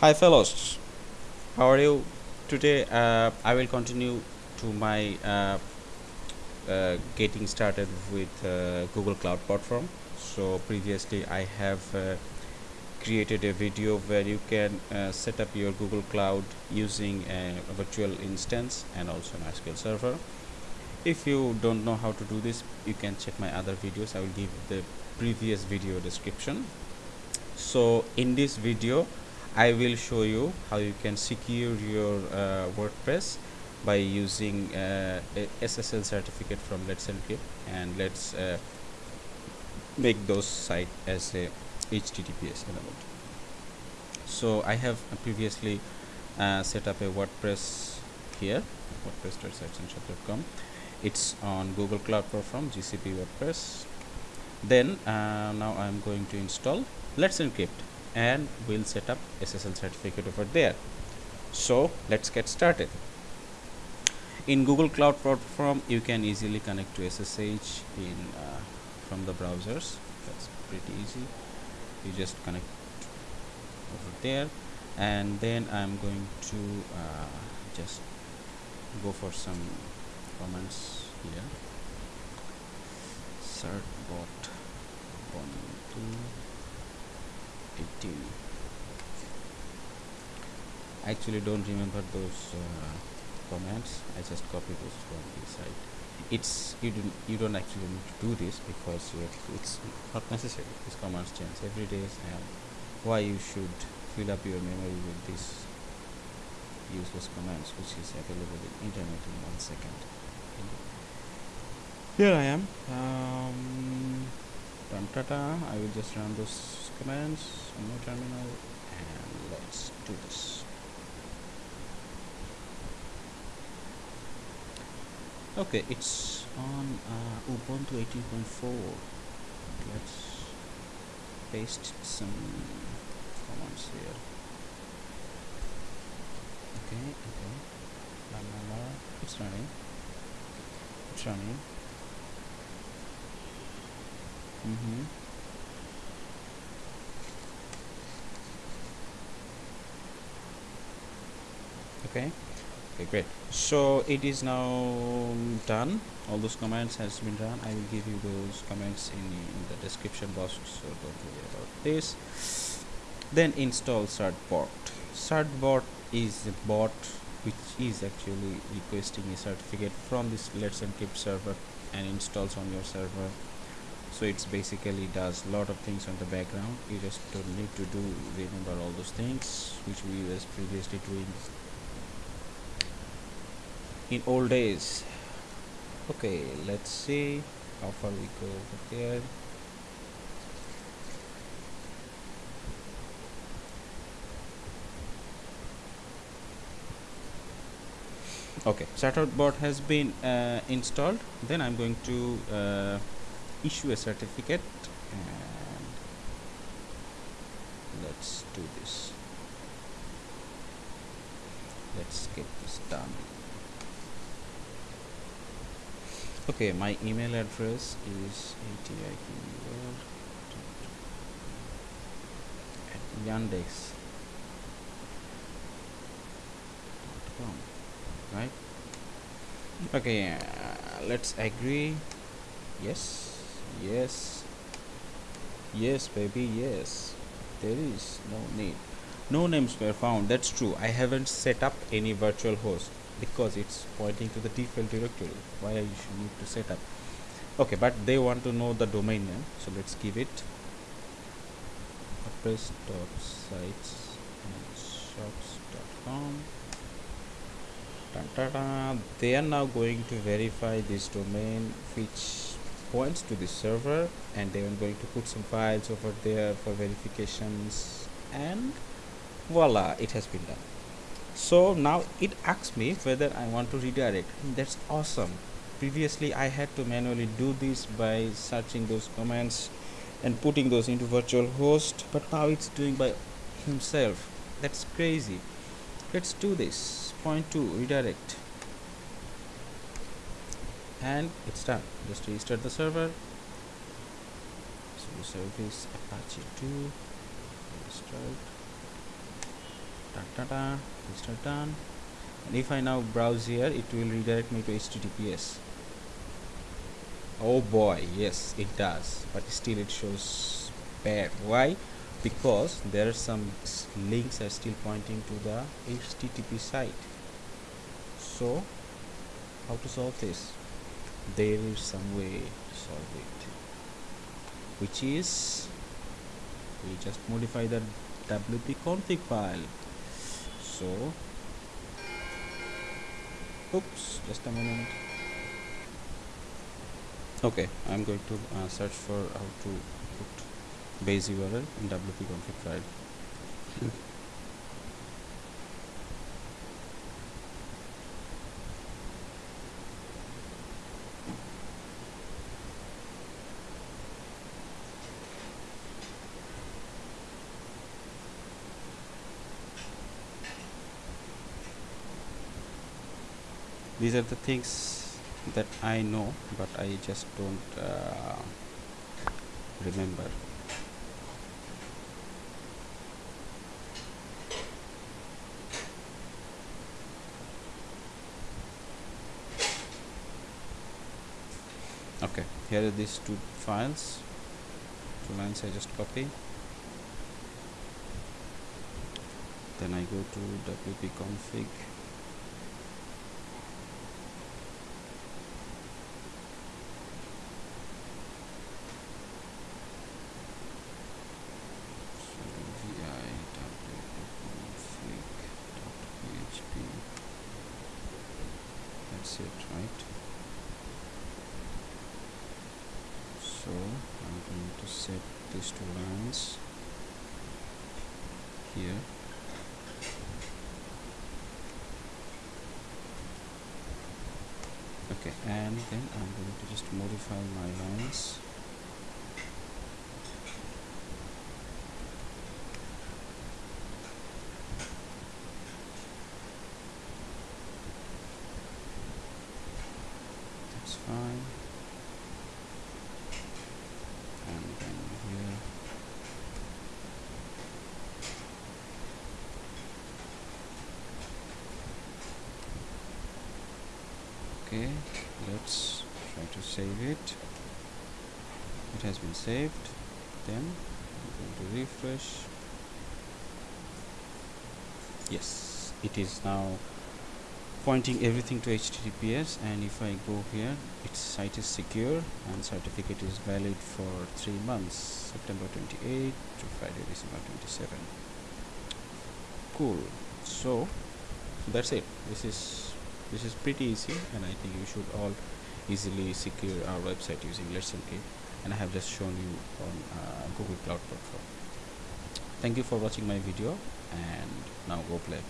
Hi fellows, how are you? Today uh, I will continue to my uh, uh, getting started with uh, Google Cloud Platform. So previously I have uh, created a video where you can uh, set up your Google Cloud using a, virtual instance and also an SQL server. If you don't know how to do this, you can check my other videos. I will give the previous video description. So in this video, I will show you how you can secure your uh, WordPress by using uh, SSL certificate from Let's Encrypt and let's uh, make those site as a HTTPS element. So I have previously uh, set up a WordPress here, wordpress.sitesandshop.com. It's on Google Cloud Platform, GCP WordPress. Then uh, now I'm going to install Let's Encrypt and we'll set up SSL certificate over there. So let's get started. In Google Cloud Platform you can easily connect to SSH in uh, from the browsers. That's pretty easy. You just connect over there. And then I'm going to uh, just go for some comments here. Certbot 1 2 18 actually don't remember those uh, commands I just copy those from the site. It's you don't you don't actually need to do this because it's not necessary. These commands change every day and why you should fill up your memory with these useless commands which is available in internet in one second. Here I am. Um, I will just run those commands my terminal and let's do this. Okay it's on uh, Ubuntu 18.4 let's paste some commands here. Okay okay. La, la, la. it's running. It's running. Mm-hmm. Okay. Okay great. So it is now done. All those commands has been done. I will give you those comments in, in the description box so don't worry about this. Then install certbot. Certbot is a bot which is actually requesting a certificate from this let's encrypt server and installs on your server. So it's basically does a lot of things on the background. You just don't need to do remember all those things which we was previously doing in old days. Okay let's see how far we go over there okay certbot has been uh, installed. Then I'm going to uh, issue a certificate and let's do this. Let's get this done okay my email address is at yandex.com right? Okay uh, let's agree. Yes yes yes baby yes. There is no need. No names were found. That's true. I haven't set up any virtual host because it's pointing to the default directory. Why I should need to set up? Okay but they want to know the domain name so let's give it wordpress.sites and shops.com they are now going to verify this domain which points to the server and they I'm going to put some files over there for verifications and voila it has been done so now it asks me whether I want to redirect. That's awesome. Previously I had to manually do this by searching those commands and putting those into virtual host but now it's doing by himself. That's crazy. Let's do this. Point two redirect. And it's done. Just restart the server. So service apache 2 restart ta -ta -ta, restart done. And if I now browse here it will redirect me to HTTPS oh boy yes it does. But still it shows bad. Why? Because there are some links are still pointing to the HTTP site. So how to solve this? There is some way to solve it which is we just modify the wp config file so oops just a moment. Okay i'm going to uh, search for how to put base url in wp config file these are the things that I know but I just don't uh, remember. Okay here are these two files. Two lines I just copy. Then I go to wp config it right? So I'm going to set these two lines here. Okay and then I'm going to just modify my lines fine and then here okay let's try to save it. It has been saved. Then I'm going to refresh. Yes it is now pointing everything to HTTPS and if I go here its site is secure and certificate is valid for three months September 28 to Friday December 27 cool. So that's it. This is this is pretty easy and I think you should all easily secure our website using Let's Encrypt and I have just shown you on uh, Google Cloud Platform. Thank you for watching my video and now go play